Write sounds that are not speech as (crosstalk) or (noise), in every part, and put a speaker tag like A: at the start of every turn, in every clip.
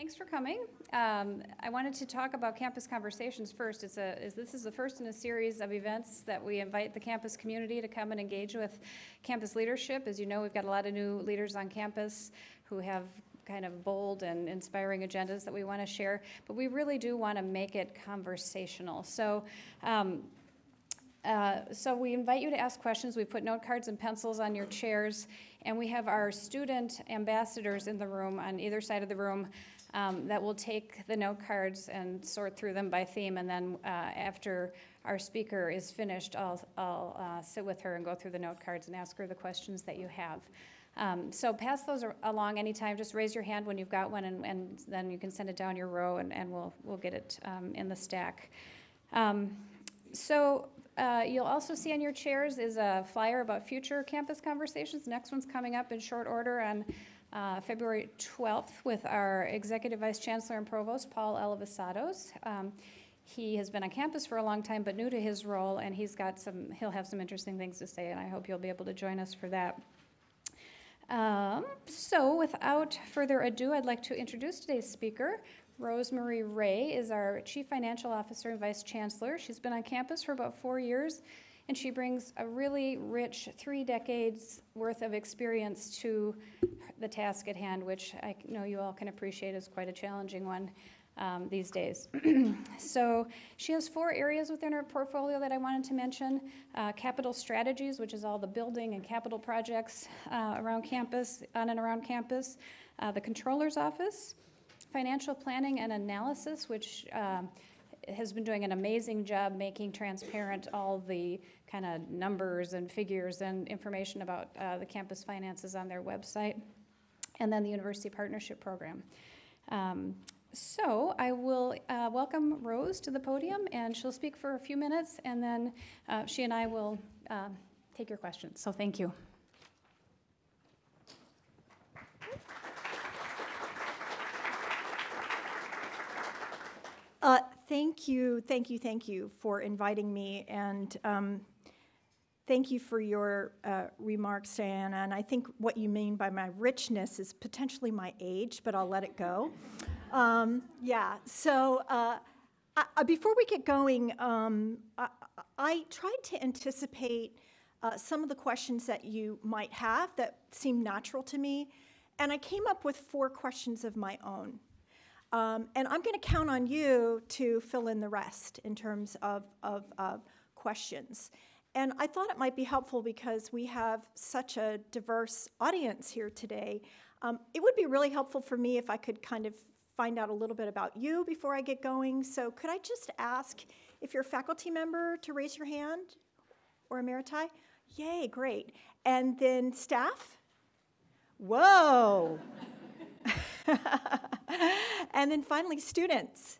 A: Thanks for coming. Um, I wanted to talk about Campus Conversations first. It's a, is, this is the first in a series of events that we invite the campus community to come and engage with campus leadership. As you know, we've got a lot of new leaders on campus who have kind of bold and inspiring agendas that we want to share, but we really do want to make it conversational. So, um, uh, so we invite you to ask questions. We put note cards and pencils on your chairs, and we have our student ambassadors in the room on either side of the room um, that will take the note cards and sort through them by theme, and then uh, after our speaker is finished, I'll, I'll uh, sit with her and go through the note cards and ask her the questions that you have. Um, so pass those along anytime. Just raise your hand when you've got one, and, and then you can send it down your row, and, and we'll, we'll get it um, in the stack. Um, so uh, you'll also see on your chairs is a flyer about future campus conversations. Next one's coming up in short order on uh, February 12th with our Executive Vice Chancellor and Provost, Paul Alivisatos. Um, he has been on campus for a long time, but new to his role, and he's got some, he'll have some interesting things to say, and I hope you'll be able to join us for that. Um, so without further ado, I'd like to introduce today's speaker. Rosemarie Rae is our Chief Financial Officer and Vice Chancellor. She's been on campus for about four years and she brings a really rich three decades worth of experience to the task at hand, which I know you all can appreciate is quite a challenging one um, these days. (clears throat) so she has four areas within her portfolio that I wanted to mention. Uh, capital strategies, which is all the building and capital projects uh, around campus, on and around campus. Uh, the controller's office, financial planning and analysis, which um, has been doing an amazing job making transparent all the kind of numbers and figures and information about uh, the campus finances on their website, and then the University Partnership Program. Um, so I will uh, welcome Rose to the podium, and she'll speak for a few minutes, and then uh, she and I will uh, take your questions. So thank you.
B: Uh, thank you, thank you, thank you for inviting me, and um, thank you for your uh, remarks, Diana. And I think what you mean by my richness is potentially my age, but I'll let it go. Um, yeah. So uh, I, before we get going, um, I, I, tried to anticipate uh, some of the questions that you might have that seem natural to me, and I came up with four questions of my own. Um, and I'm going to count on you to fill in the rest in terms of, of uh, questions. And I thought it might be helpful because we have such a diverse audience here today. Um, it would be really helpful for me if I could kind of find out a little bit about you before I get going. So could I just ask if you're a faculty member to raise your hand or emeriti? Yay, great. And then staff? Whoa. (laughs) (laughs) and then finally, students.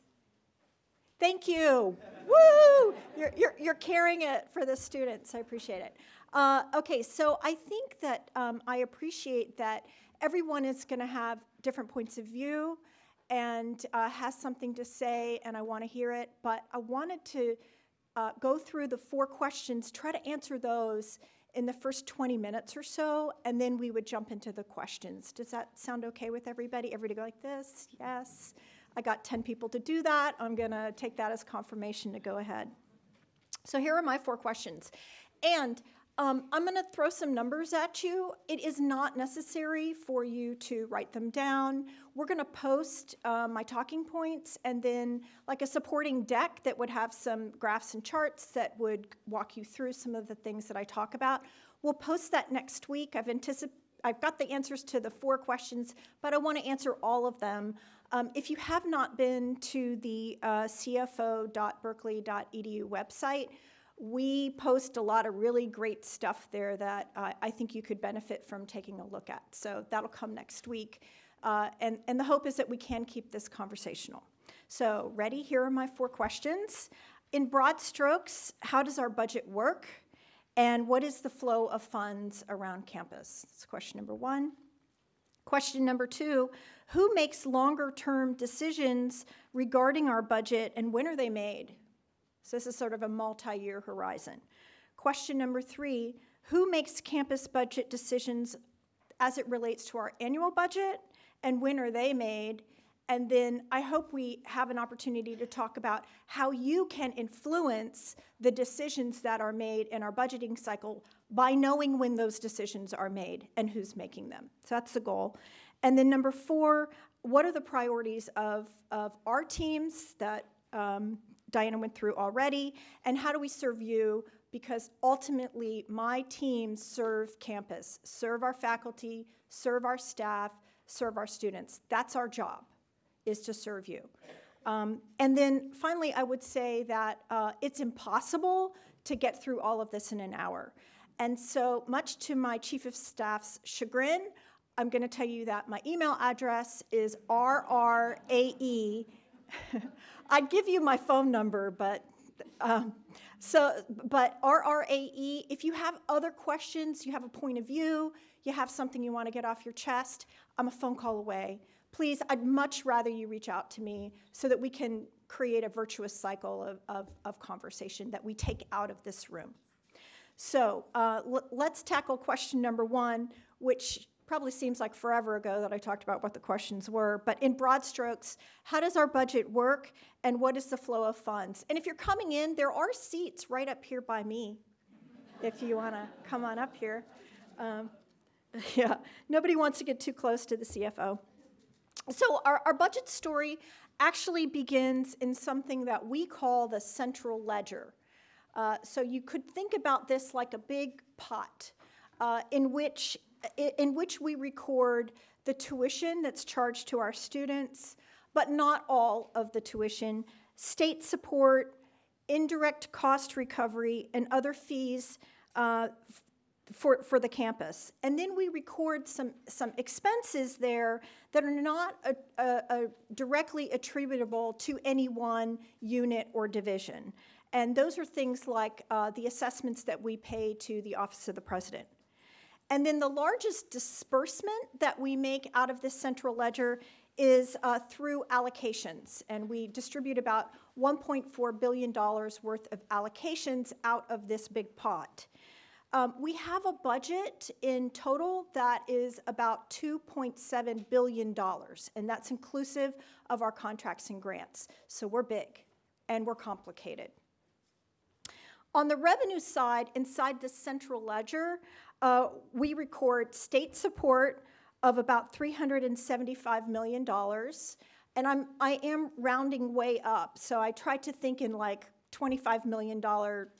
B: Thank you. Woo! You're, you're, you're carrying it for the students. I appreciate it. Uh, okay, so I think that um, I appreciate that everyone is going to have different points of view and uh, has something to say, and I want to hear it. But I wanted to uh, go through the four questions, try to answer those in the first 20 minutes or so, and then we would jump into the questions. Does that sound okay with everybody? Everybody go like this? Yes. I got 10 people to do that. I'm going to take that as confirmation to go ahead. So here are my four questions. And um, I'm going to throw some numbers at you. It is not necessary for you to write them down. We're going to post uh, my talking points and then like a supporting deck that would have some graphs and charts that would walk you through some of the things that I talk about. We'll post that next week. I've anticipated I've got the answers to the four questions, but I want to answer all of them. Um, if you have not been to the uh, cfo.berkeley.edu website, we post a lot of really great stuff there that uh, I think you could benefit from taking a look at. So that'll come next week. Uh, and, and the hope is that we can keep this conversational. So ready, here are my four questions. In broad strokes, how does our budget work? And what is the flow of funds around campus? That's question number one. Question number two, who makes longer term decisions regarding our budget and when are they made? So this is sort of a multi-year horizon. Question number three, who makes campus budget decisions as it relates to our annual budget and when are they made? And then I hope we have an opportunity to talk about how you can influence the decisions that are made in our budgeting cycle by knowing when those decisions are made and who's making them. So that's the goal. And then number four, what are the priorities of, of our teams that um, Diana went through already? And how do we serve you? Because ultimately, my team serve campus, serve our faculty, serve our staff, serve our students. That's our job is to serve you. Um, and then finally, I would say that uh, it's impossible to get through all of this in an hour. And so, much to my chief of staff's chagrin, I'm going to tell you that my email address is rrae. (laughs) I'd give you my phone number, but um, so, but RRAE, if you have other questions, you have a point of view, you have something you want to get off your chest, I'm a phone call away please, I'd much rather you reach out to me so that we can create a virtuous cycle of, of, of conversation that we take out of this room. So uh, let's tackle question number one, which probably seems like forever ago that I talked about what the questions were, but in broad strokes, how does our budget work and what is the flow of funds? And if you're coming in, there are seats right up here by me if you want to come on up here. Um, (laughs) yeah, nobody wants to get too close to the CFO. So, our, our budget story actually begins in something that we call the central ledger. Uh, so, you could think about this like a big pot uh, in, which, in which we record the tuition that's charged to our students, but not all of the tuition, state support, indirect cost recovery, and other fees uh, for, for the campus. And then we record some, some expenses there that are not a, a, a directly attributable to any one unit or division. And those are things like uh, the assessments that we pay to the Office of the President. And then the largest disbursement that we make out of this central ledger is uh, through allocations. And we distribute about $1.4 billion worth of allocations out of this big pot. Um, we have a budget in total that is about $2.7 billion, and that's inclusive of our contracts and grants. So we're big and we're complicated. On the revenue side, inside the central ledger, uh, we record state support of about $375 million. And I'm, I am rounding way up, so I try to think in like $25 million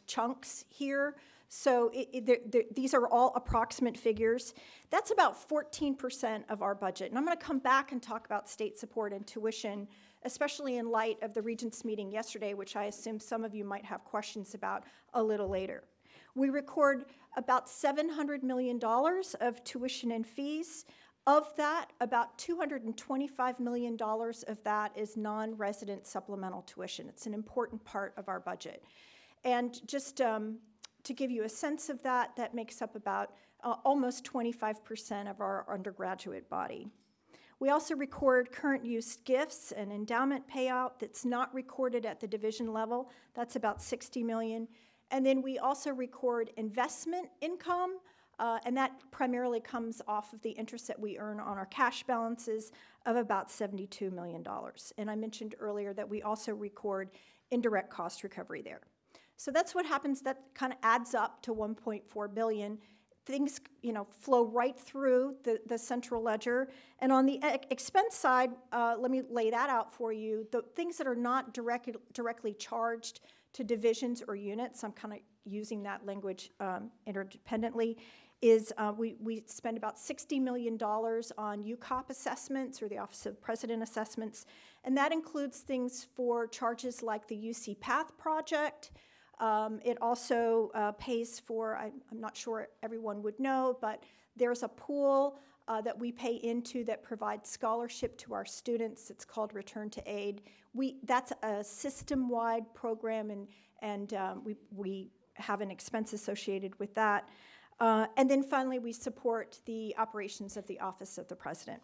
B: chunks here so it, it, they're, they're, these are all approximate figures. That's about 14% of our budget. And I'm going to come back and talk about state support and tuition, especially in light of the Regents meeting yesterday, which I assume some of you might have questions about a little later. We record about $700 million of tuition and fees. Of that, about $225 million of that is non resident supplemental tuition. It's an important part of our budget. And just um, to give you a sense of that, that makes up about uh, almost 25% of our undergraduate body. We also record current use gifts and endowment payout that's not recorded at the division level. That's about 60 million. And then we also record investment income, uh, and that primarily comes off of the interest that we earn on our cash balances of about $72 million. And I mentioned earlier that we also record indirect cost recovery there. So that's what happens. That kind of adds up to 1.4 billion. Things, you know, flow right through the, the central ledger. And on the expense side, uh, let me lay that out for you. The things that are not direct, directly charged to divisions or units, I'm kind of using that language um, interdependently, is uh, we, we spend about $60 million on UCOP assessments or the Office of President assessments. And that includes things for charges like the UC Path project, um, it also uh, pays for, I, am not sure everyone would know, but there's a pool uh, that we pay into that provides scholarship to our students. It's called Return to Aid. We, that's a system wide program, and, and um, we, we have an expense associated with that. Uh, and then finally, we support the operations of the Office of the President.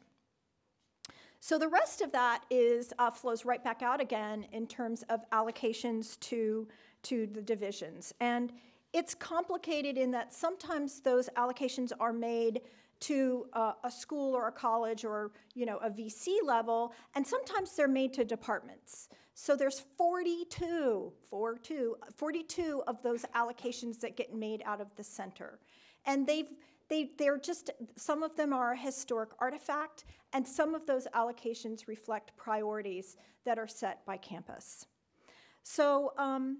B: So the rest of that is uh, flows right back out again in terms of allocations to to the divisions. And it's complicated in that sometimes those allocations are made to uh, a school or a college or you know a VC level, and sometimes they're made to departments. So there's 42, 42, 42 of those allocations that get made out of the center, and they've they, they're just some of them are a historic artifact, and some of those allocations reflect priorities that are set by campus. So. Um,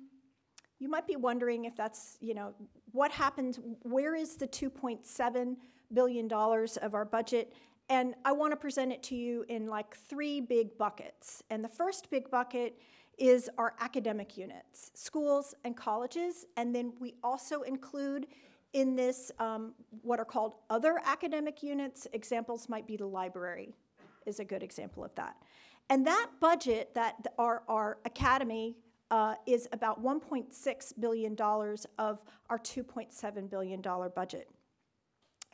B: you might be wondering if that's, you know, what happened, where is the $2.7 billion dollars of our budget? And I want to present it to you in like three big buckets. And the first big bucket is our academic units, schools and colleges. And then we also include in this um, what are called other academic units. Examples might be the library, is a good example of that. And that budget that our, our academy uh, is about $1.6 billion of our $2.7 billion budget.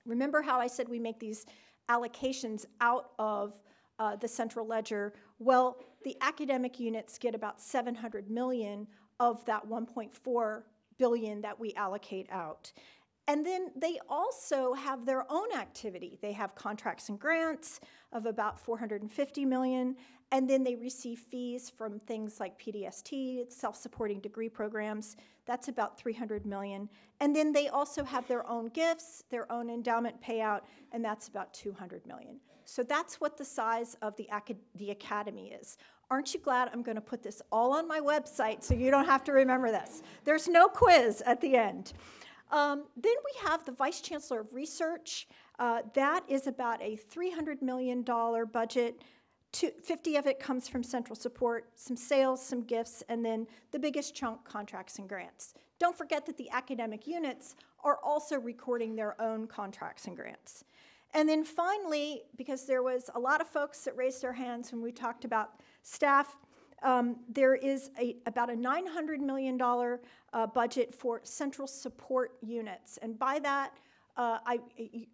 B: Remember how I said we make these allocations out of uh, the central ledger? Well, the academic units get about 700 million of that 1.4 billion that we allocate out. And then they also have their own activity. They have contracts and grants of about 450 million, and then they receive fees from things like PDST, self-supporting degree programs. That's about 300 million. And then they also have their own gifts, their own endowment payout, and that's about 200 million. So that's what the size of the, acad the academy is. Aren't you glad I'm going to put this all on my website so you don't have to remember this? There's no quiz at the end. Um, then we have the Vice Chancellor of Research. Uh, that is about a $300 million budget. 50 of it comes from central support, some sales, some gifts, and then the biggest chunk, contracts and grants. Don't forget that the academic units are also recording their own contracts and grants. And then finally, because there was a lot of folks that raised their hands when we talked about staff, um, there is a, about a $900 million uh, budget for central support units. And by that, uh, I,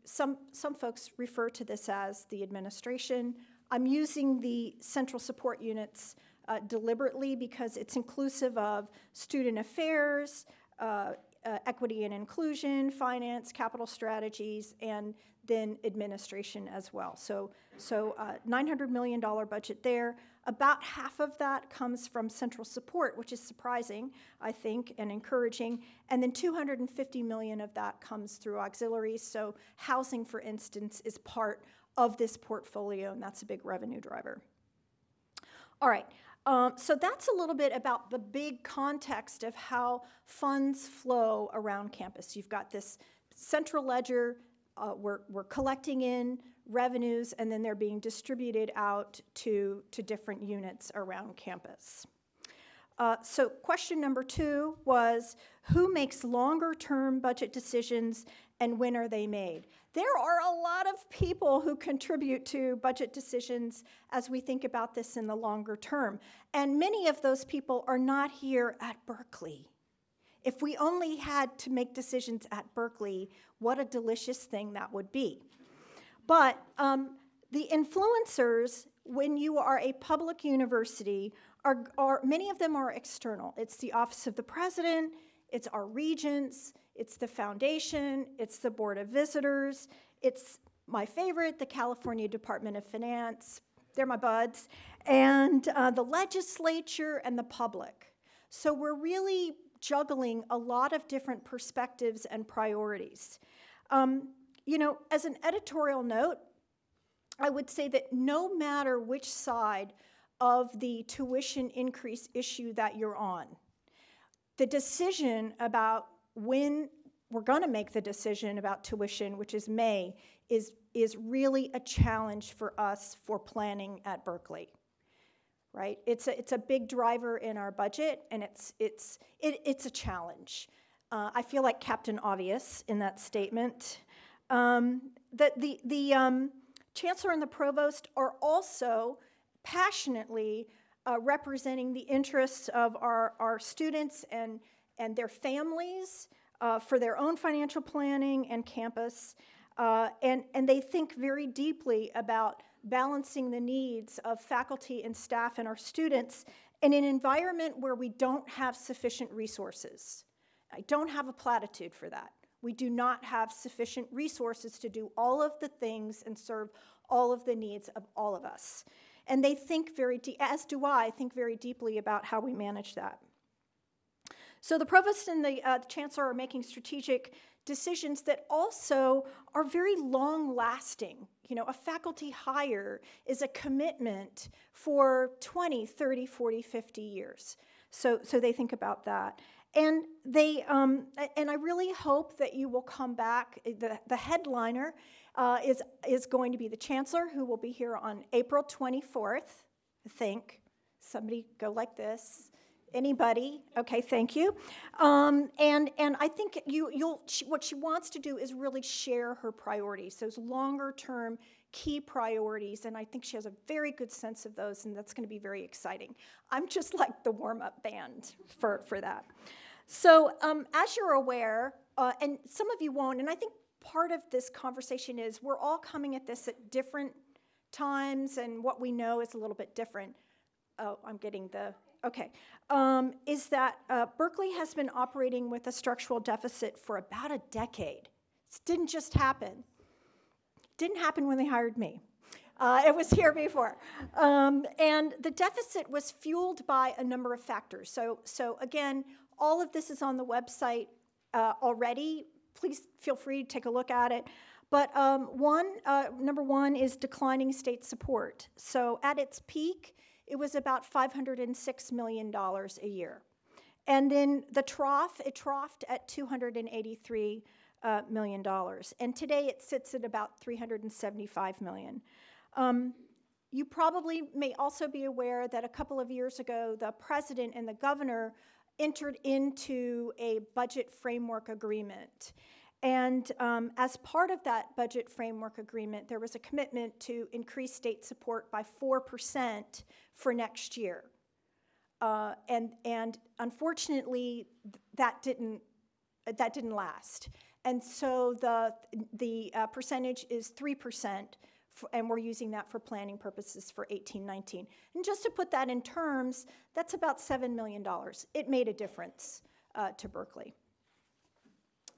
B: some, some folks refer to this as the administration. I'm using the central support units uh, deliberately because it's inclusive of student affairs, uh, uh, equity and inclusion, finance, capital strategies, and then administration as well. So, so uh, $900 million budget there. About half of that comes from central support, which is surprising, I think, and encouraging. And then 250 million of that comes through auxiliaries. So housing, for instance, is part of this portfolio, and that's a big revenue driver. All right, um, so that's a little bit about the big context of how funds flow around campus. You've got this central ledger, uh, we're, we're collecting in revenues, and then they're being distributed out to, to different units around campus. Uh, so question number two was, who makes longer term budget decisions and when are they made? There are a lot of people who contribute to budget decisions as we think about this in the longer term. And many of those people are not here at Berkeley. If we only had to make decisions at Berkeley, what a delicious thing that would be. But um, the influencers, when you are a public university, are, are, many of them are external. It's the Office of the President, it's our regents, it's the foundation, it's the Board of Visitors, it's my favorite, the California Department of Finance, they're my buds, and uh, the legislature and the public. So we're really juggling a lot of different perspectives and priorities. Um, you know, as an editorial note, I would say that no matter which side of the tuition increase issue that you're on, the decision about when we're going to make the decision about tuition, which is May, is, is really a challenge for us for planning at Berkeley. Right? It's a, it's a big driver in our budget, and it's, it's, it, it's a challenge. Uh, I feel like Captain Obvious in that statement. Um, the the, the um, chancellor and the provost are also passionately uh, representing the interests of our, our students and, and their families uh, for their own financial planning and campus. Uh, and, and they think very deeply about balancing the needs of faculty and staff and our students in an environment where we don't have sufficient resources. I don't have a platitude for that. We do not have sufficient resources to do all of the things and serve all of the needs of all of us. And they think very, as do I, think very deeply about how we manage that. So the provost and the, uh, the chancellor are making strategic decisions that also are very long lasting. You know, a faculty hire is a commitment for 20, 30, 40, 50 years. So, so they think about that. And they, um, and I really hope that you will come back. The, the headliner uh, is, is going to be the chancellor, who will be here on April 24th, I think. Somebody go like this. Anybody? Okay, thank you. Um, and and I think you you'll she, what she wants to do is really share her priorities, those longer term key priorities, and I think she has a very good sense of those, and that's going to be very exciting. I'm just like the warm up band for for that. So um, as you're aware, uh, and some of you won't, and I think part of this conversation is we're all coming at this at different times, and what we know is a little bit different. Oh, I'm getting the okay, um, is that uh, Berkeley has been operating with a structural deficit for about a decade. This didn't just happen. Didn't happen when they hired me. Uh, it was here before. Um, and the deficit was fueled by a number of factors. So, so again, all of this is on the website uh, already. Please feel free to take a look at it. But um, one, uh, number one is declining state support. So at its peak, it was about $506 million a year. And then the trough, it troughed at $283 uh, million. And today it sits at about 375 million. Um, you probably may also be aware that a couple of years ago, the president and the governor entered into a budget framework agreement. And um, as part of that budget framework agreement, there was a commitment to increase state support by 4% for next year. Uh, and, and unfortunately, that didn't, that didn't last. And so the, the uh, percentage is 3%, and we're using that for planning purposes for 1819. And just to put that in terms, that's about $7 million. It made a difference uh, to Berkeley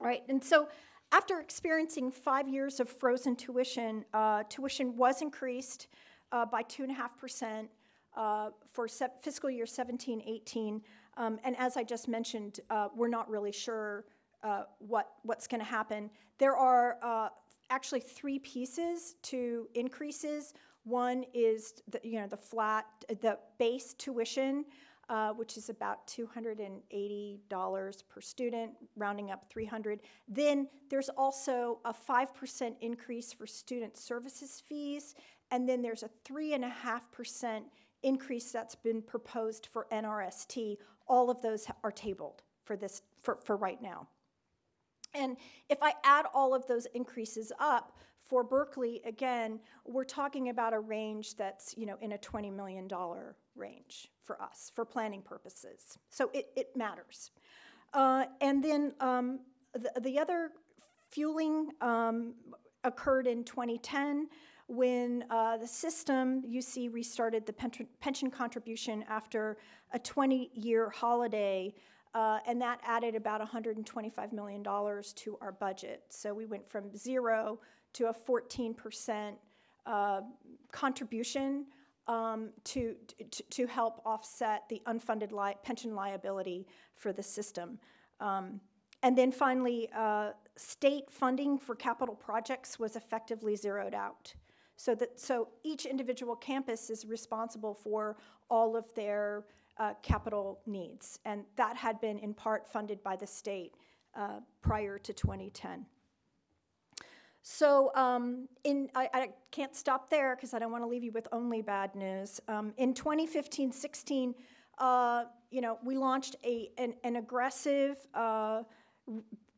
B: right? And so after experiencing five years of frozen tuition, uh, tuition was increased uh, by 2.5% uh, for fiscal year 17 18. Um, and as I just mentioned, uh, we're not really sure uh, what, what's going to happen. There are uh, actually three pieces to increases. One is the, you know, the flat, the base tuition uh, which is about $280 per student, rounding up 300. Then there's also a 5% increase for student services fees, and then there's a 3.5% increase that's been proposed for NRST. All of those are tabled for this for, for right now. And if I add all of those increases up, for Berkeley, again, we're talking about a range that's, you know, in a $20 million range for us, for planning purposes. So it, it matters. Uh, and then um, the, the other fueling um, occurred in 2010 when uh, the system, UC, restarted the pension, contribution after a 20 year holiday. Uh, and that added about $125 million to our budget. So we went from zero to a 14% uh, contribution um, to, to, to, help offset the unfunded li pension liability for the system. Um, and then finally, uh, state funding for capital projects was effectively zeroed out. So that so each individual campus is responsible for all of their uh, capital needs, and that had been in part funded by the state uh, prior to 2010. So um, in, I, I, can't stop there because I don't want to leave you with only bad news. Um, in 2015-16, uh, you know, we launched a, an, an aggressive, uh,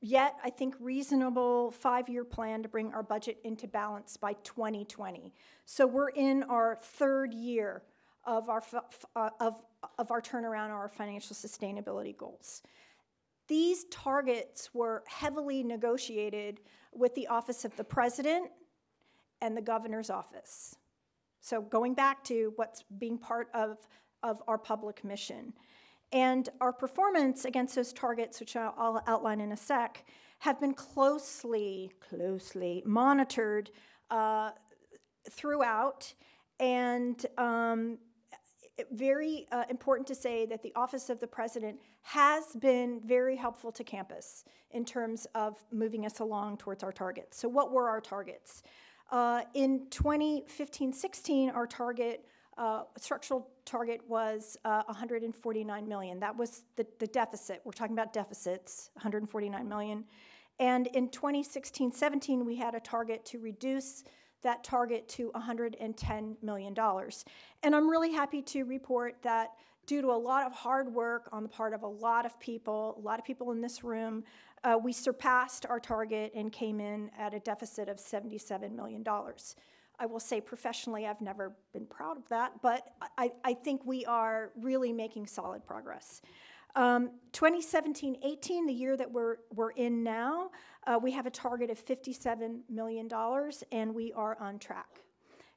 B: yet I think reasonable five-year plan to bring our budget into balance by 2020. So we're in our third year of our, uh, of, of our turnaround, our financial sustainability goals. These targets were heavily negotiated with the Office of the President and the Governor's Office. So going back to what's being part of, of our public mission. And our performance against those targets, which I'll, outline in a sec, have been closely, closely monitored uh, throughout. And um, very uh, important to say that the Office of the President has been very helpful to campus in terms of moving us along towards our targets. So, what were our targets? Uh, in 2015 16, our target, uh, structural target was uh, 149 million. That was the, the deficit. We're talking about deficits, 149 million. And in 2016 17, we had a target to reduce that target to $110 million. And I'm really happy to report that due to a lot of hard work on the part of a lot of people, a lot of people in this room, uh, we surpassed our target and came in at a deficit of $77 million. I will say professionally, I've never been proud of that, but I, I think we are really making solid progress. Um, 2017 18, the year that we're, we're in now, uh, we have a target of $57 million, and we are on track.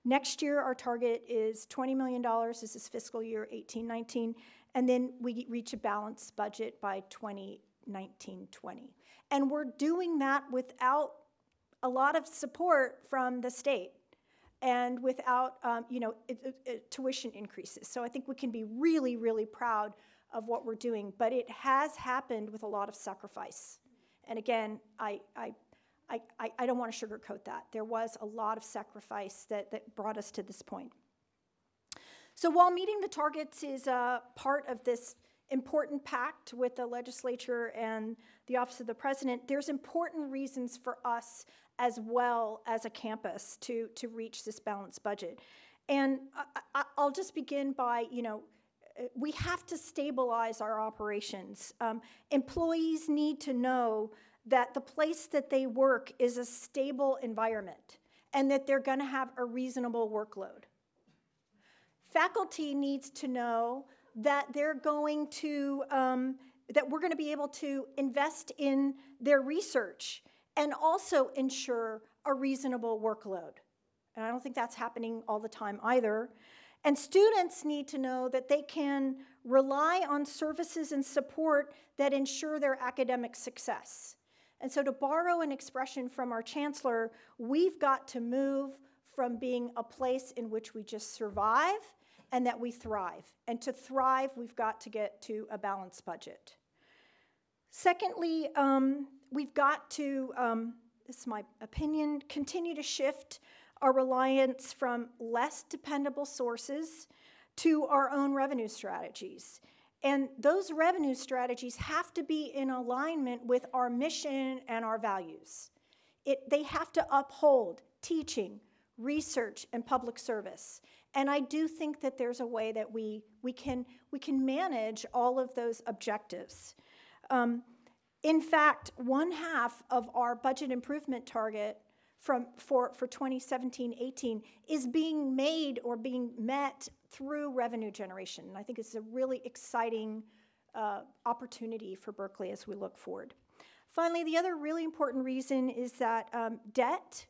B: Next year, our target is $20 million. This is fiscal year 18 19. And then we reach a balanced budget by 2019 20. And we're doing that without a lot of support from the state and without um, you know it, it, it, tuition increases. So I think we can be really, really proud of what we're doing. But it has happened with a lot of sacrifice. And again, I, I, I, I don't want to sugarcoat that. There was a lot of sacrifice that, that brought us to this point. So while meeting the targets is a part of this important pact with the legislature and the Office of the President, there's important reasons for us as well as a campus to, to reach this balanced budget. And I, will just begin by, you know, we have to stabilize our operations. Um, employees need to know that the place that they work is a stable environment and that they're going to have a reasonable workload. Faculty needs to know that they're going to, um, that we're going to be able to invest in their research and also ensure a reasonable workload. And I don't think that's happening all the time either. And students need to know that they can rely on services and support that ensure their academic success. And so, to borrow an expression from our chancellor, we've got to move from being a place in which we just survive and that we thrive. And to thrive, we've got to get to a balanced budget. Secondly, um, we've got to, um, this is my opinion, continue to shift our reliance from less dependable sources to our own revenue strategies. And those revenue strategies have to be in alignment with our mission and our values. It, they have to uphold teaching, research, and public service. And I do think that there's a way that we, we, can, we can manage all of those objectives. Um, in fact, one half of our budget improvement target from, for, for 2017-18 is being made or being met through revenue generation. And I think it's a really exciting uh, opportunity for Berkeley as we look forward. Finally, the other really important reason is that um, debt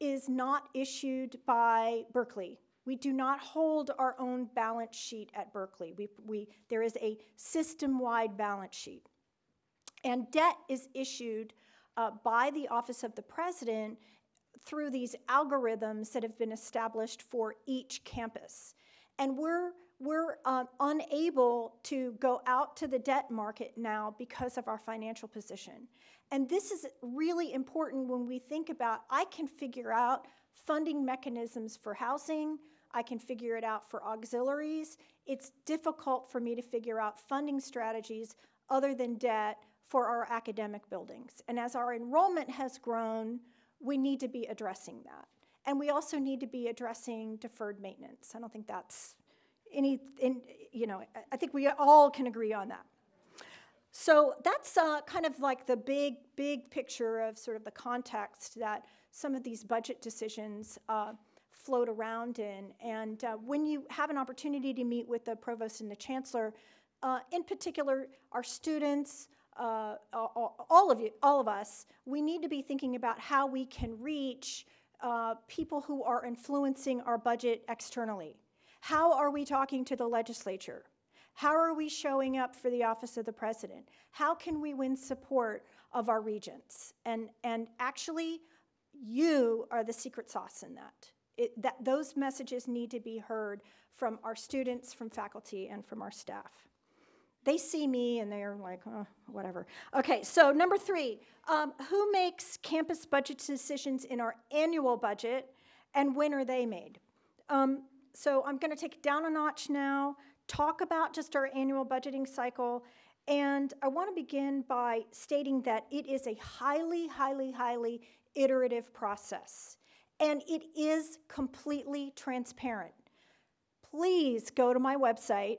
B: is not issued by Berkeley. We do not hold our own balance sheet at Berkeley. We, we, there is a system-wide balance sheet. And debt is issued uh, by the Office of the President through these algorithms that have been established for each campus. And we're, we're um, unable to go out to the debt market now because of our financial position. And this is really important when we think about I can figure out funding mechanisms for housing, I can figure it out for auxiliaries. It's difficult for me to figure out funding strategies other than debt for our academic buildings. And as our enrollment has grown, we need to be addressing that. And we also need to be addressing deferred maintenance. I don't think that's any, in, you know, I think we all can agree on that. So that's uh, kind of like the big, big picture of sort of the context that some of these budget decisions uh, float around in. And uh, when you have an opportunity to meet with the provost and the chancellor, uh, in particular, our students, uh, all of you, all of us, we need to be thinking about how we can reach uh, people who are influencing our budget externally. How are we talking to the legislature? How are we showing up for the office of the president? How can we win support of our regents? And, and actually, you are the secret sauce in that. It, that. Those messages need to be heard from our students, from faculty, and from our staff. They see me and they're like, oh, whatever. Okay, so number three, um, who makes campus budget decisions in our annual budget and when are they made? Um, so I'm going to take it down a notch now, talk about just our annual budgeting cycle, and I want to begin by stating that it is a highly, highly, highly iterative process, and it is completely transparent. Please go to my website,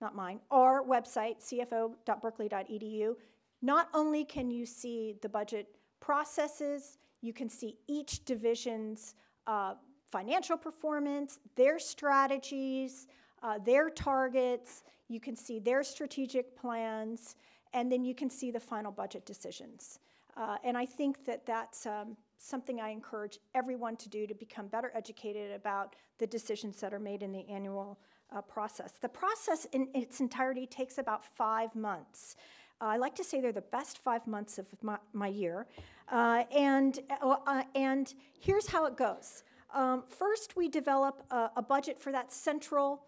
B: not mine, our website, cfo.berkeley.edu. Not only can you see the budget processes, you can see each division's uh, financial performance, their strategies, uh, their targets, you can see their strategic plans, and then you can see the final budget decisions. Uh, and I think that that's um, something I encourage everyone to do to become better educated about the decisions that are made in the annual uh, process. The process in its entirety takes about five months. Uh, I like to say they're the best five months of my, my year. Uh, and, uh, uh, and here's how it goes. Um, first, we develop a, a, budget for that central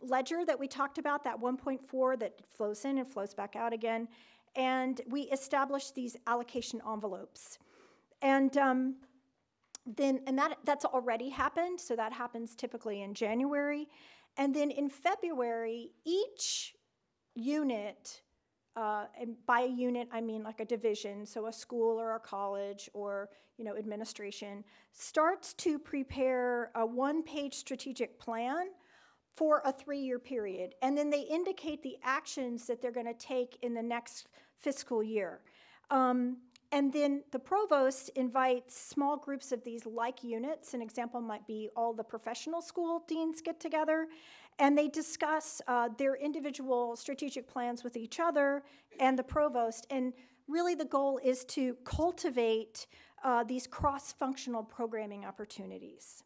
B: ledger that we talked about, that 1.4 that flows in and flows back out again. And we establish these allocation envelopes. And um, then, and that, that's already happened, so that happens typically in January. And then in February, each unit, uh, and by a unit I mean like a division, so a school or a college or you know administration, starts to prepare a one-page strategic plan for a three-year period, and then they indicate the actions that they're going to take in the next fiscal year. Um, and then the provost invites small groups of these like units. An example might be all the professional school deans get together and they discuss uh, their individual strategic plans with each other and the provost. And really, the goal is to cultivate uh, these cross functional programming opportunities.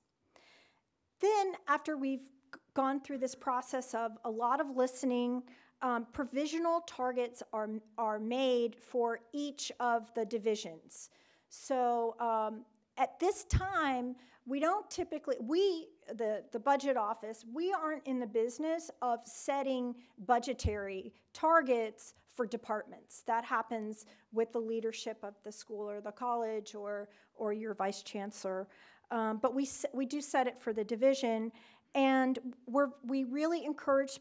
B: Then, after we've gone through this process of a lot of listening, um, provisional targets are, are made for each of the divisions. So um, at this time, we don't typically, we, the, the budget office, we aren't in the business of setting budgetary targets for departments. That happens with the leadership of the school or the college or, or your vice chancellor. Um, but we, we do set it for the division, and we're, we really encourage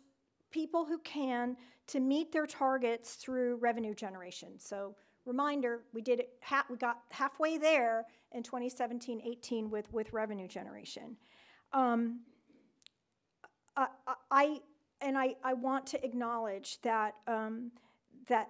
B: people who can to meet their targets through revenue generation. So reminder, we did it, we got halfway there in 2017-18 with, with revenue generation. Um, I, I, and I, I want to acknowledge that, um, that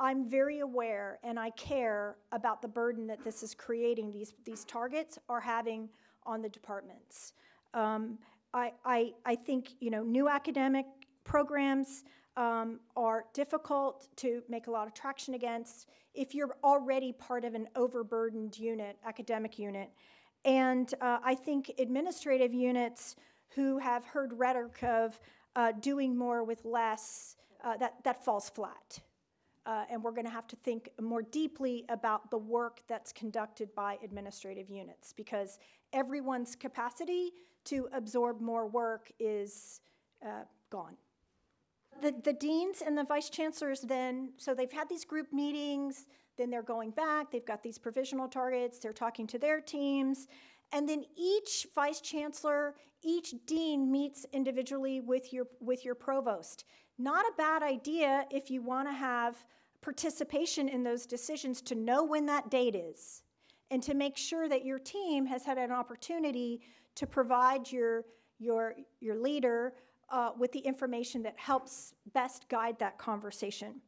B: I'm very aware and I care about the burden that this is creating, these, these targets are having on the departments. Um, I, I, I think, you know, new academic programs um, are difficult to make a lot of traction against if you're already part of an overburdened unit, academic unit. And uh, I think administrative units who have heard rhetoric of uh, doing more with less, uh, that, that falls flat. Uh, and we're going to have to think more deeply about the work that's conducted by administrative units because everyone's capacity to absorb more work is uh, gone. The, the deans and the vice chancellors then, so they've had these group meetings, then they're going back, they've got these provisional targets, they're talking to their teams, and then each vice chancellor, each dean meets individually with your, with your provost. Not a bad idea if you want to have participation in those decisions to know when that date is and to make sure that your team has had an opportunity to provide your, your, your leader uh, with the information that helps best guide that conversation.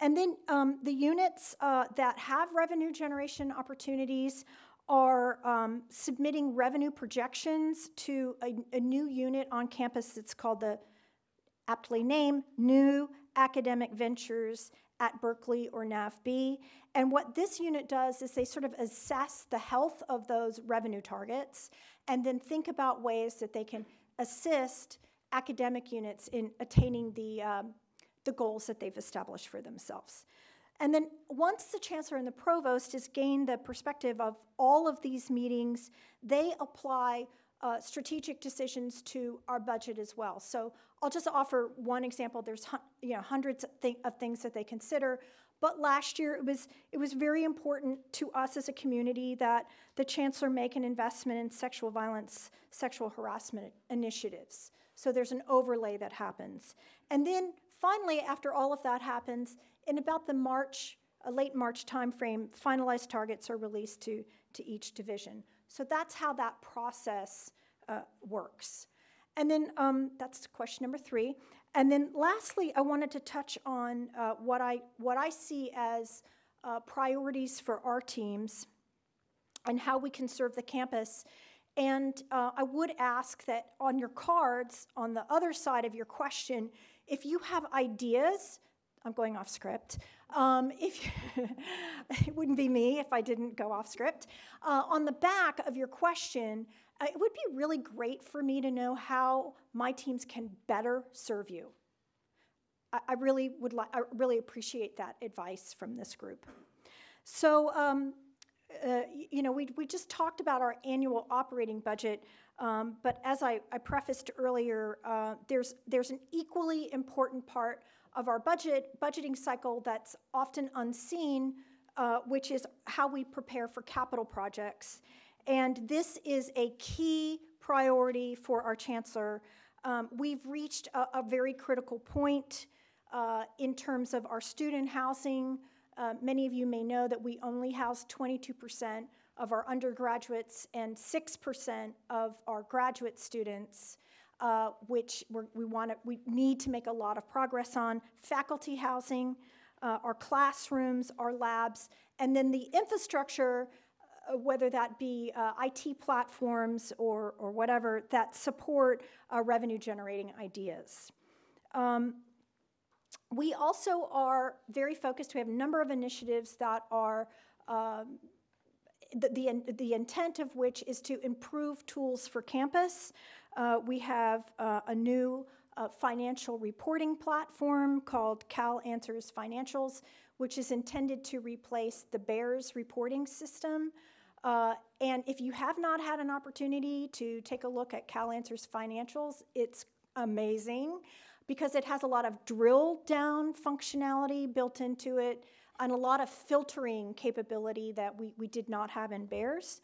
B: And then um, the units uh, that have revenue generation opportunities are um, submitting revenue projections to a, a, new unit on campus that's called the aptly named New Academic Ventures at Berkeley or NAVB. And what this unit does is they sort of assess the health of those revenue targets and then think about ways that they can assist academic units in attaining the, um, the goals that they've established for themselves. And then once the chancellor and the provost has gained the perspective of all of these meetings, they apply uh, strategic decisions to our budget as well. So I'll just offer one example. There's you know hundreds of, thi- of things that they consider, but last year it was it was very important to us as a community that the chancellor make an investment in sexual violence, sexual harassment initiatives. So there's an overlay that happens, and then finally, after all of that happens, in about the March, a late March timeframe, finalized targets are released to to each division. So that's how that process uh, works. And then um, that's question number three. And then lastly, I wanted to touch on uh, what, I, what I see as uh, priorities for our teams and how we can serve the campus. And uh, I would ask that on your cards, on the other side of your question, if you have ideas, I'm going off script. Um, if (laughs) it wouldn't be me if I didn't go off script. Uh, on the back of your question, uh, it would be really great for me to know how my teams can better serve you. I, I really would like. I really appreciate that advice from this group. So. Um, uh, you know, we, we just talked about our annual operating budget, um, but as I, I prefaced earlier, uh, there's, there's an equally important part of our budget budgeting cycle that's often unseen, uh, which is how we prepare for capital projects. And this is a key priority for our chancellor. Um, we've reached a, a, very critical point uh, in terms of our student housing. Uh, many of you may know that we only house 22% of our undergraduates and 6% of our graduate students uh, which we want to, we need to make a lot of progress on. Faculty housing, uh, our classrooms, our labs, and then the infrastructure, uh, whether that be uh, IT platforms or, or whatever, that support uh, revenue generating ideas. Um, we also are very focused. We have a number of initiatives that are um, the, the, the, intent of which is to improve tools for campus, uh, we have uh, a new uh, financial reporting platform called Cal Answers Financials, which is intended to replace the BEARS reporting system. Uh, and if you have not had an opportunity to take a look at Cal Answers Financials, it's amazing because it has a lot of drill down functionality built into it and a lot of filtering capability that we, we did not have in BEARS.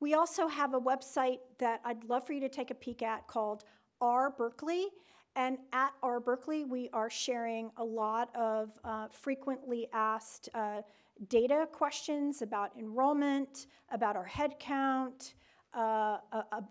B: We also have a website that I'd love for you to take a peek at called R Berkeley. And at R Berkeley, we are sharing a lot of uh, frequently asked uh, data questions about enrollment, about our headcount, uh,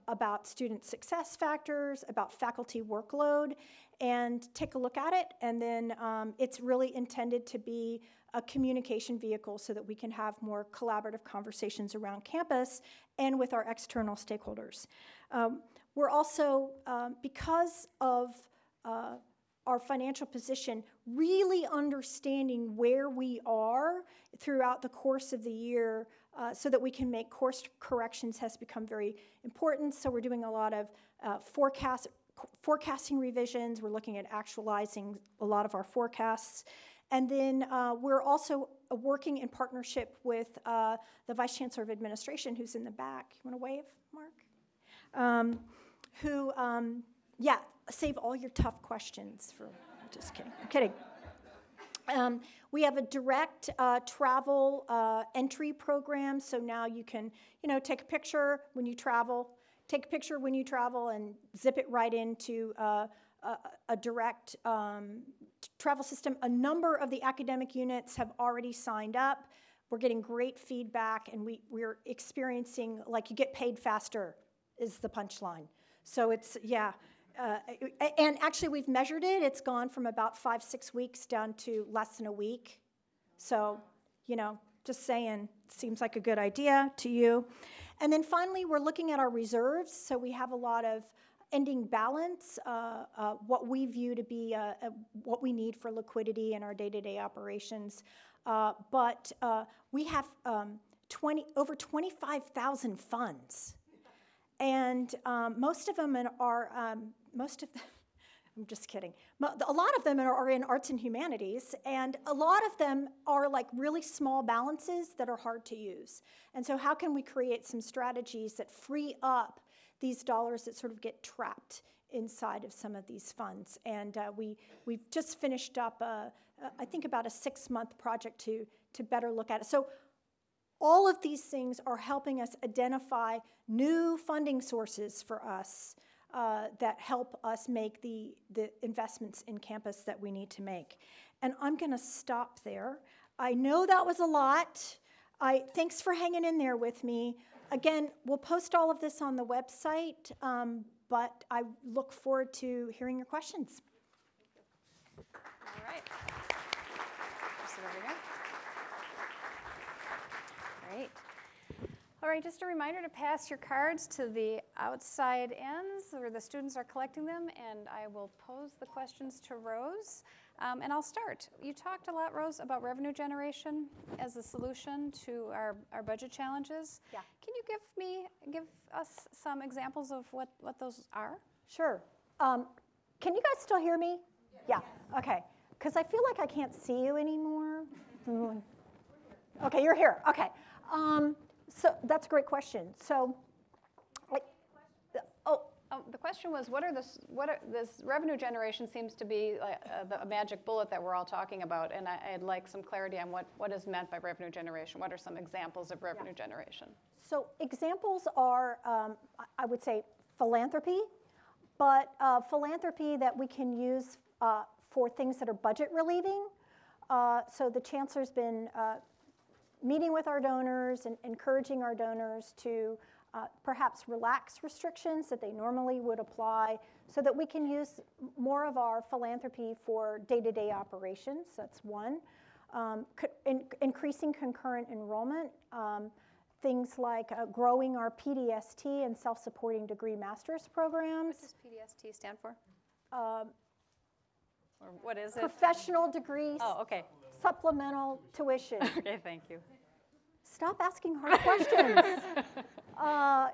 B: about student success factors, about faculty workload, and take a look at it. And then um, it's really intended to be a communication vehicle so that we can have more collaborative conversations around campus and with our external stakeholders. Um, we're also, um, because of uh, our financial position, really understanding where we are throughout the course of the year uh, so that we can make course corrections has become very important. So we're doing a lot of uh, forecast, forecasting revisions. We're looking at actualizing a lot of our forecasts. And then uh, we're also working in partnership with uh, the Vice Chancellor of Administration, who's in the back. You want to wave, Mark? Um, who, um, yeah, save all your tough questions for. Just kidding. I'm kidding. Um, we have a direct uh, travel uh, entry program, so now you can, you know, take a picture when you travel, take a picture when you travel, and zip it right into uh, a, a, direct um, travel system. A number of the academic units have already signed up. We're getting great feedback, and we, we're experiencing like you get paid faster is the punchline. So it's, yeah. Uh, and actually, we've measured it. It's gone from about five, six weeks down to less than a week. So, you know, just saying, seems like a good idea to you. And then finally, we're looking at our reserves. So we have a lot of ending balance, uh, uh, what we view to be uh, uh what we need for liquidity in our day-to-day operations. Uh, but uh, we have um, 20, over 25,000 funds. And um, most of them are, um, most of them, I'm just kidding. A lot of them are in arts and humanities, and a lot of them are like really small balances that are hard to use. And so, how can we create some strategies that free up these dollars that sort of get trapped inside of some of these funds? And uh, we we've just finished up, a, a- I think, about a six-month project to to better look at it. So. All of these things are helping us identify new funding sources for us uh, that help us make the, the investments in campus that we need to make. And I'm going to stop there. I know that was a lot. I, thanks for hanging in there with me. Again, we'll post all of this on the website, um, but I look forward to hearing your questions.
A: All right. Sit over here. All right, just a reminder to pass your cards to the outside ends where the students are collecting them, and I will pose the questions to Rose. Um, and I'll start. You talked a lot, Rose, about revenue generation as a solution to our, our budget challenges.
B: Yeah.
A: Can you give me, give us some examples of what, what those are?
B: Sure. Um, can you guys still hear me? Yeah. Okay. Because I feel like I can't see you anymore. (laughs) Mm. Okay, you're here. Okay. Um, so that's a great question. So, oh,
A: Oh, the question was, what are the, s- what are, this revenue generation seems to be like, uh, the magic bullet that we're all talking about, and I, I'd like some clarity on what, what is meant by revenue generation. What are some examples of revenue generation?
B: So examples are, um, I- I would say, philanthropy, but uh, philanthropy that we can use uh, for things that are budget relieving. Uh, so the chancellor's been uh, meeting with our donors and encouraging our donors to uh, perhaps relax restrictions that they normally would apply so that we can use more of our philanthropy for day-to-day operations. That's one. Um, in- increasing concurrent enrollment. Um, things like uh, growing our PDST and self-supporting degree master's programs.
A: What does PDST stand for?
B: Um,
A: Or what is it?
B: professional degrees,
A: Oh, okay.
B: Supplemental tuition. (laughs)
A: Okay, thank you.
B: Stop asking hard questions. (laughs) Uh,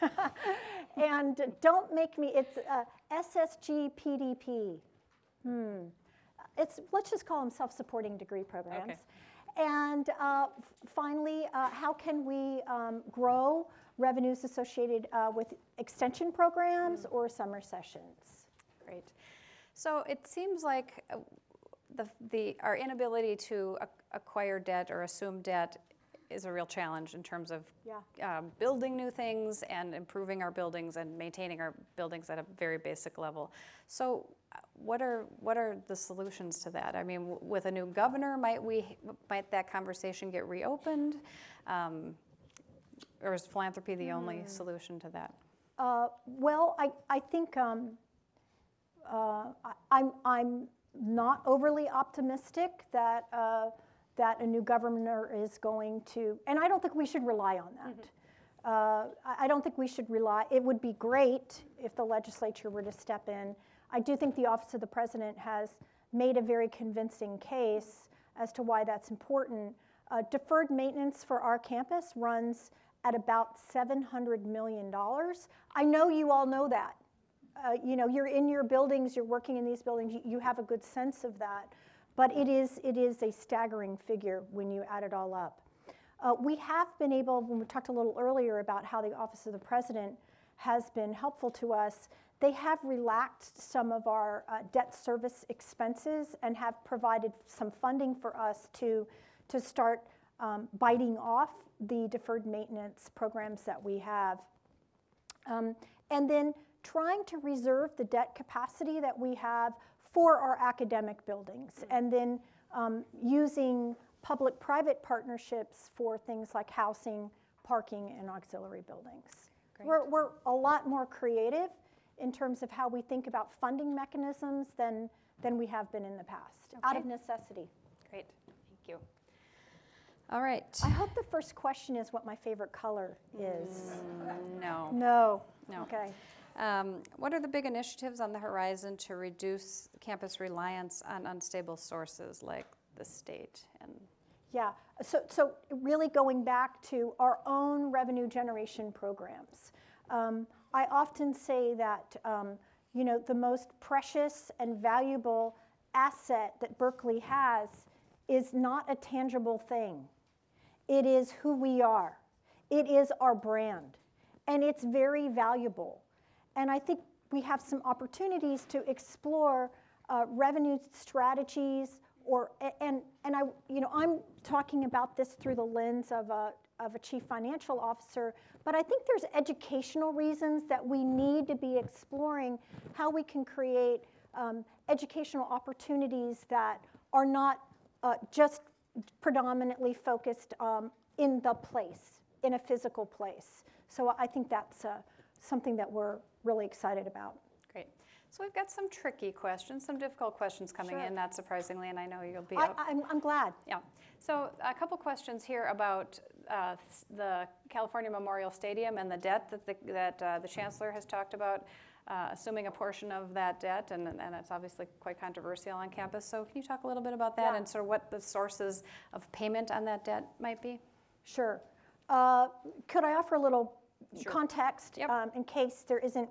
B: (laughs) and don't make me, it's uh, SSG PDP. Hmm. It's, let's just call them self-supporting degree programs.
A: Okay.
B: And uh, finally, uh, how can we um, grow revenues associated uh, with extension programs or summer sessions?
A: Great. So it seems like uh, the, the, our inability to ac- acquire debt or assume debt is a real challenge in terms of
B: Yeah.
A: um, building new things and improving our buildings and maintaining our buildings at a very basic level. So uh, what are, what are the solutions to that? I mean, w- with a new governor, might we, might that conversation get reopened? Um, Or is philanthropy the only solution to that?
B: Uh, Well, I, I think um, uh, I- I'm, I'm not overly optimistic that, uh, that a new governor is going to, and I don't think we should rely on that. Uh, I I don't think we should rely, it would be great if the legislature were to step in. I do think the Office of the President has made a very convincing case as to why that's important. Uh, Deferred maintenance for our campus runs at about $700 million. I know you all know that. Uh, You know, you're in your buildings, you're working in these buildings, you- you have a good sense of that. But it is, it is a staggering figure when you add it all up. Uh, We have been able, when we talked a little earlier about how the Office of the President has been helpful to us, they have relaxed some of our uh, debt service expenses and have provided some funding for us to, to start um, biting off the deferred maintenance programs that we have. Um, and then trying to reserve the debt capacity that we have for our academic buildings, and then um, using public-private partnerships for things like housing, parking, and auxiliary buildings. We're, we're a lot more creative in terms of how we think about funding mechanisms than, than we have been in the past, out of necessity.
A: Great, thank you. All right.
B: I hope the first question is what my favorite color is.
A: No.
B: No.
A: No.
B: Okay.
A: Um, What are the big initiatives on the horizon to reduce campus reliance on unstable sources like the state? And
B: Yeah, so, so really going back to our own revenue generation programs. Um, I often say that um, you know, the most precious and valuable asset that Berkeley has is not a tangible thing. It is who we are. It is our brand. And it's very valuable. And I think we have some opportunities to explore uh, revenue strategies or and and I you know I'm talking about this through the lens of a of a chief financial officer, but I think there's educational reasons that we need to be exploring how we can create um, educational opportunities that are not uh, just predominantly focused um, in the place, in a physical place. So I think that's uh, something that we're really excited about.
A: Great. So we've got some tricky questions, some difficult questions coming
B: Sure.
A: in, not surprisingly, and I know you'll be
B: I,
A: up.
B: I'm, I'm glad.
A: Yeah. So a couple questions here about uh, the California Memorial Stadium and the debt that the, that uh, the chancellor has talked about, uh, assuming a portion of that debt, and, and it's obviously quite controversial on campus. So can you talk a little bit about that
B: Yeah.
A: and sort of what the sources of payment on that debt might be?
B: Sure. Uh, Could I offer a little
A: Sure.
B: context?
A: Yep.
B: um, In case there isn't,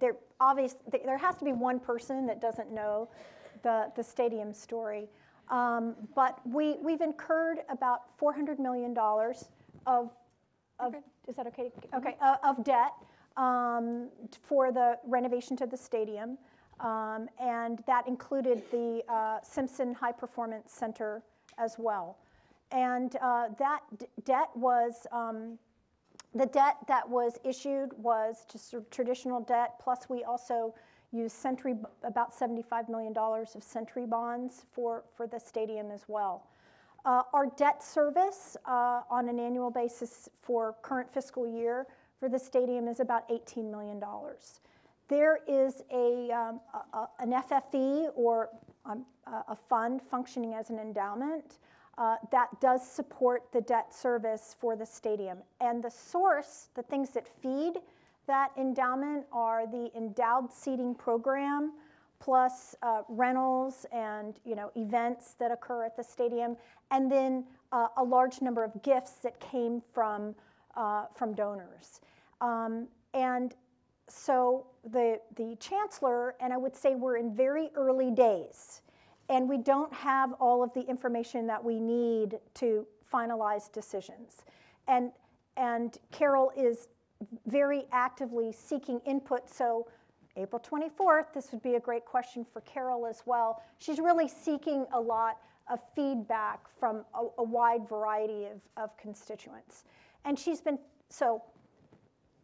B: there obvious, there has to be one person that doesn't know the, the stadium story. Um, But we, we've incurred about $400 million of, of,
A: Okay.
B: is that okay? Okay, uh, of debt um, for the renovation to the stadium. Um, And that included the uh, Simpson High Performance Center as well. And uh, that d- debt was, um, the debt that was issued was just sort of traditional debt, plus we also used Century, about $75 million of Century bonds for, for the stadium as well. Uh, Our debt service uh, on an annual basis for current fiscal year for the stadium is about $18 million. There is a, um, a- an FFE or um, a fund functioning as an endowment uh, that does support the debt service for the stadium. And the source, the things that feed that endowment are the endowed seating program, plus uh, rentals and you know events that occur at the stadium, and then uh, a large number of gifts that came from uh, from donors. Um, and so the the chancellor and I would say we're in very early days, and we don't have all of the information that we need to finalize decisions. And and Carol is very actively seeking input. So April 24th, this would be a great question for Carol as well. She's really seeking a lot of feedback from a, a wide variety of, of constituents. And she's been, so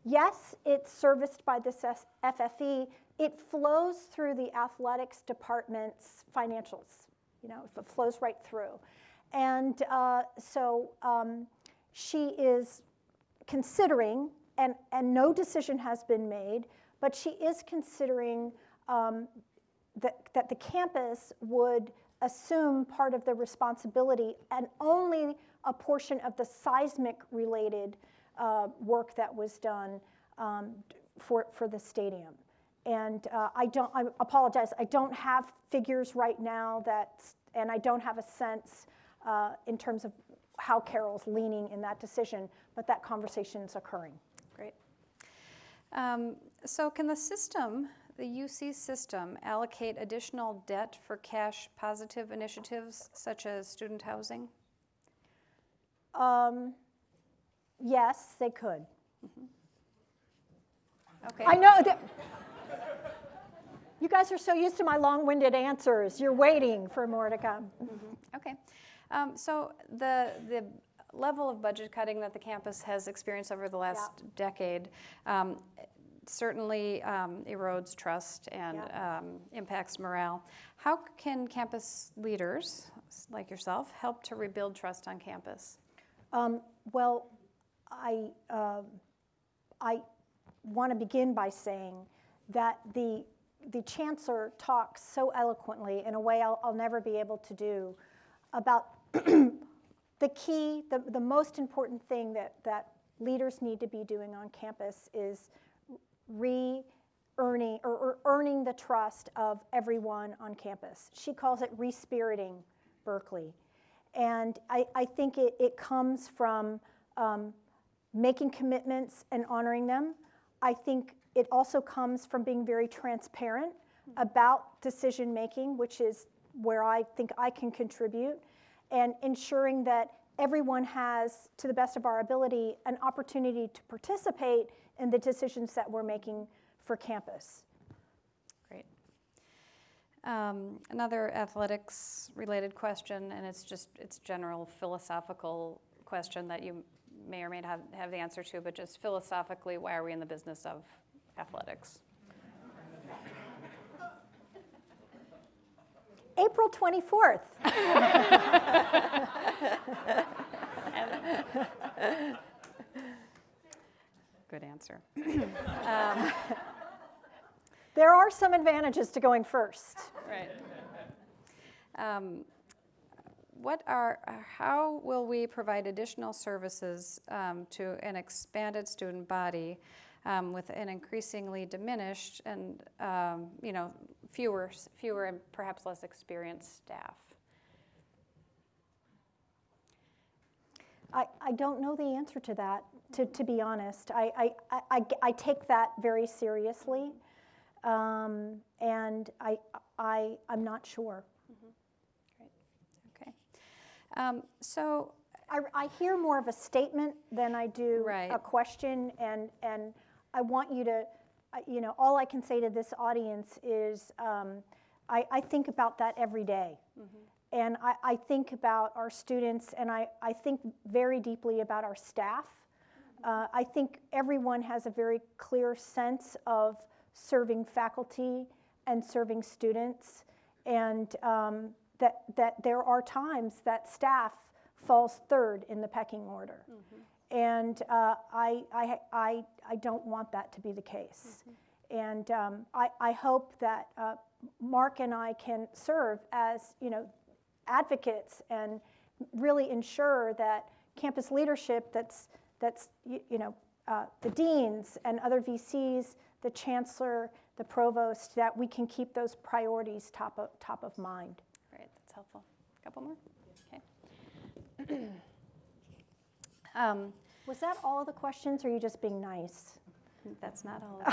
B: yes, it's serviced by this FFE. It flows through the athletics department's financials. You know, it flows right through. And uh, so um, she is considering, and, and no decision has been made, but she is considering um, that, that the campus would assume part of the responsibility and only a portion of the seismic related uh, work that was done um, for, for the stadium. And uh, I don't, I apologize, I don't have figures right now that, and I don't have a sense uh, in terms of how Carol's leaning in that decision, but that conversation is occurring.
A: Great. Um, So can the system, the UC system, allocate additional debt for cash positive initiatives such as student housing?
B: Um, yes, they could.
A: Okay.
B: I know that. You guys are so used to my long-winded answers. You're waiting for more to come.
A: Okay. Um, So the, the level of budget cutting that the campus has experienced over the last decade um, certainly um, erodes trust and um, impacts morale. How can campus leaders, like yourself, help to rebuild trust on campus?
B: Um, well, I, um I want to begin by saying that the, the chancellor talks so eloquently in a way I'll, I'll never be able to do about (clears throat) the key, the, the most important thing that, that leaders need to be doing on campus is re-earning or, or earning the trust of everyone on campus. She calls it respiriting Berkeley. And I, I think it, it comes from um, making commitments and honoring them. I think it also comes from being very transparent about decision making, which is where I think I can contribute, and ensuring that everyone has, to the best of our ability, an opportunity to participate in the decisions that we're making for campus.
A: Great. Um, Another athletics-related question, and it's just, it's general philosophical question that you may or may not have, have the answer to, but just philosophically, why are we in the business of athletics?
B: April 24th. (laughs)
A: Good answer. (clears throat)
B: There are some advantages to going first.
A: Right. Um, What are, uh, how will we provide additional services um, to an expanded student body um, with an increasingly diminished and, um, you know, fewer, fewer and perhaps less experienced staff?
B: I, I don't know the answer to that, to, to be honest. I, I, I- I, take that very seriously, um, and I, I, I'm not sure. Great.
A: Okay. Um, So,
B: I, I hear more of a statement than I do
A: Right.
B: a question, and, and I want you to, you know, all I can say to this audience is um, I, I think about that every day. And I, I think about our students, and I, I think very deeply about our staff. Uh, I think everyone has a very clear sense of serving faculty and serving students, and um, that, that there are times that staff falls third in the pecking order. And uh, I, I, I, I don't want that to be the case. And um, I, I hope that uh, Mark and I can serve as, you know, advocates and really ensure that campus leadership that's, that's you, you know, uh, the deans and other VCs, the chancellor, the provost, that we can keep those priorities top of, top of mind.
A: great, that's helpful. A couple more? Okay. (clears throat) Um,
B: Was that all of the questions, or are you just being nice?
A: That's not all. (laughs)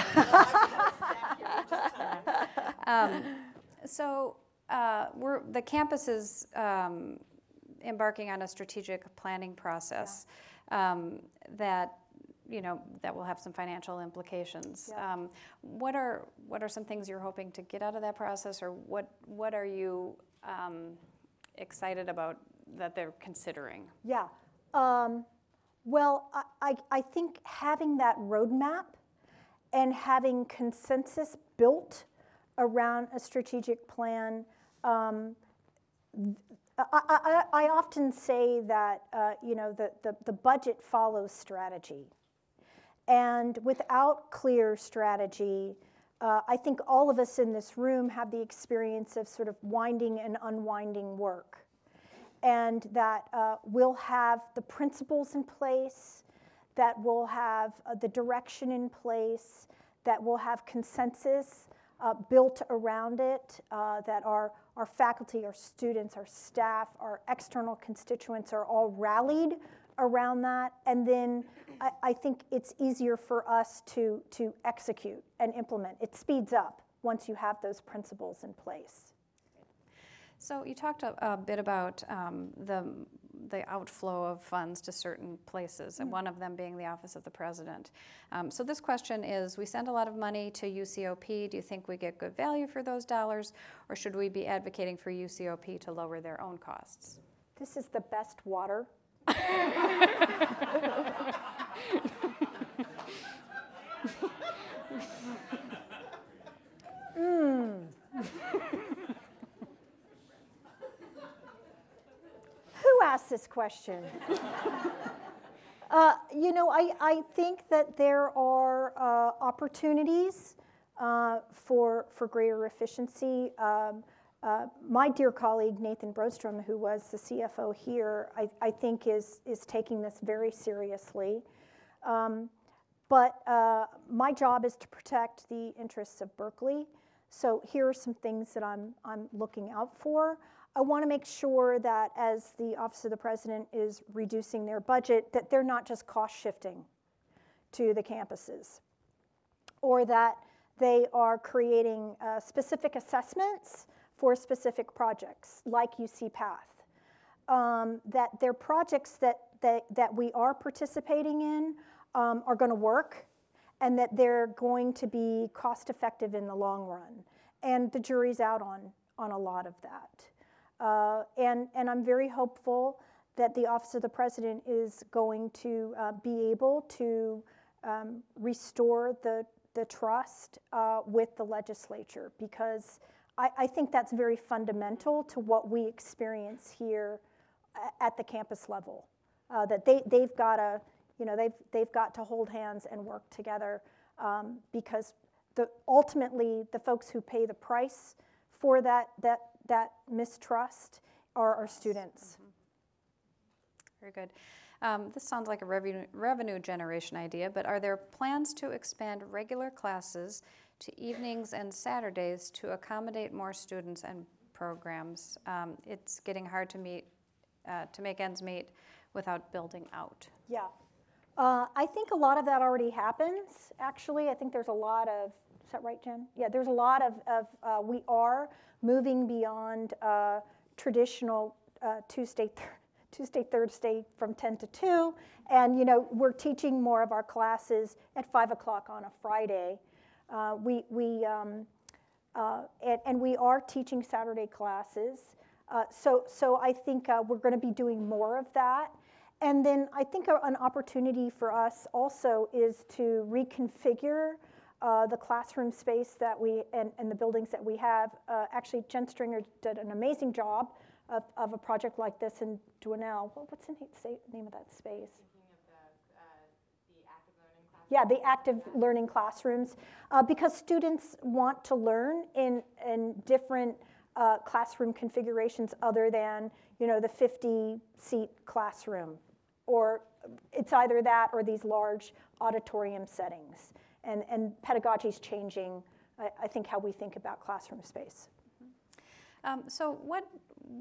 A: Um, So, uh, we're, the campus is um, embarking on a strategic planning process um, that, you know, that will have some financial implications.
B: Yeah.
A: Um, What are, what are some things you're hoping to get out of that process, or what, what are you um, excited about that they're considering?
B: Yeah. Well, I, I, think having that roadmap and having consensus built around a strategic plan. Um, I, I, I I often say that uh, you know the, the, the budget follows strategy. And without clear strategy, uh, I think all of us in this room have the experience of sort of winding and unwinding work and that uh, we'll have the principles in place, that we'll have uh, the direction in place, that we'll have consensus uh, built around it, uh, that our, our faculty, our students, our staff, our external constituents are all rallied around that. And then I, I think it's easier for us to, to execute and implement. It speeds up once you have those principles in place.
A: So you talked a, a bit about um, the, the outflow of funds to certain places, and one of them being the Office of the President. Um, so this question is, we send a lot of money to UCOP. Do you think we get good value for those dollars, or should we be advocating for UCOP to lower their own costs?
B: This is the best water. (laughs) Mm. (laughs) Asked this question? (laughs) Uh, you know, I, I think that there are uh, opportunities uh, for, for greater efficiency. Um, uh, my dear colleague Nathan Brostrom, who was the CFO here, I, I think is, is taking this very seriously. Um, but uh, my job is to protect the interests of Berkeley. So here are some things that I'm, I'm looking out for. I want to make sure that as the Office of the President is reducing their budget, that they're not just cost shifting to the campuses. or that they are creating uh, specific assessments for specific projects, like UC Path. Um, that their projects that, that, that we are participating in um, are going to work and that they're going to be cost effective in the long run. And the jury's out on, on a lot of that. Uh, and, and I'm very hopeful that the Office of the President is going to uh, be able to um, restore the, the trust uh, with the legislature because I, I think that's very fundamental to what we experience here at the campus level. Uh, that they, they've got to, you know, they've, they've got to hold hands and work together um, because the, ultimately the folks who pay the price for that, that, that mistrust are our students.
A: Very good. Um, This sounds like a revenue, revenue generation idea, but are there plans to expand regular classes to evenings and Saturdays to accommodate more students and programs? Um, It's getting hard to meet, uh, to make ends meet without building out.
B: Yeah. Uh, I think a lot of that already happens, actually. I think there's a lot of, is that right, Jen? Yeah, there's a lot of, of uh, we are moving beyond uh, traditional uh, Tuesday, th- (laughs) Tuesday, Thursday from 10 to 2. And, you know, we're teaching more of our classes at 5 o'clock on a Friday. Uh, we, we, um, uh, and, and we are teaching Saturday classes. Uh, so, so I think we're going to be doing more of that. And then I think an opportunity for us also is to reconfigure uh, the classroom space that we and, and the buildings that we have. Uh, actually, Jen Stringer did an amazing job of, of a project like this in Dwinelle. What- What's the name, name of that space? Yeah, the active learning classrooms, uh, because students want to learn in, in different uh, classroom configurations other than, you know, the 50-seat classroom. Or it's either that or these large auditorium settings. And, and pedagogy is changing, I, I think, how we think about classroom space.
A: Um, So what,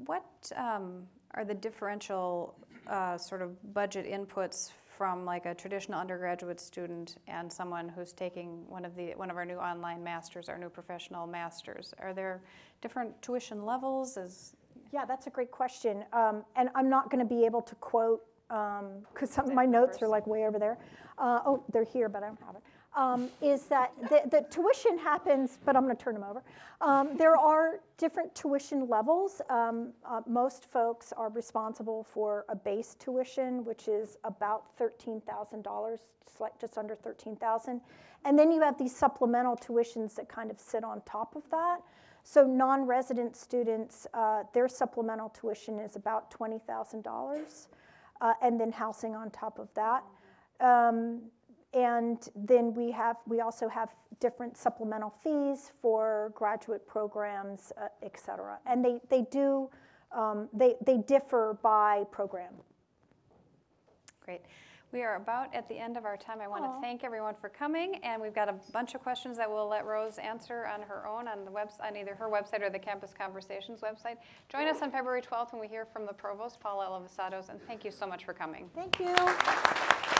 A: what um, are the differential uh, sort of budget inputs from like a traditional undergraduate student and someone who's taking one of the, one of our new online masters, our new professional masters? Are there different tuition levels? Is,
B: Yeah, that's a great question. Um, and I'm not going to be able to quote, because some of my notes are like way over there. Uh, oh, they're here, but I don't have it. Um, is that the, the tuition happens, but I'm going to turn them over. Um, there are different tuition levels. Um, uh, most folks are responsible for a base tuition, which is about $13,000, just under 13,000. And then you have these supplemental tuitions that kind of sit on top of that. So non-resident students, uh, their supplemental tuition is about $20,000, uh, and then housing on top of that. Um, and then we have, we also have different supplemental fees for graduate programs, uh, et cetera. And they, they do, um, they, they differ by program.
A: great. We are about at the end of our time. I want to thank everyone for coming, and we've got a bunch of questions that we'll let Rose answer on her own on the webs, on either her website or the Campus Conversations website. Join us on February 12th when we hear from the provost, Paul Alivisatos, and thank you so much for coming.
B: Thank you.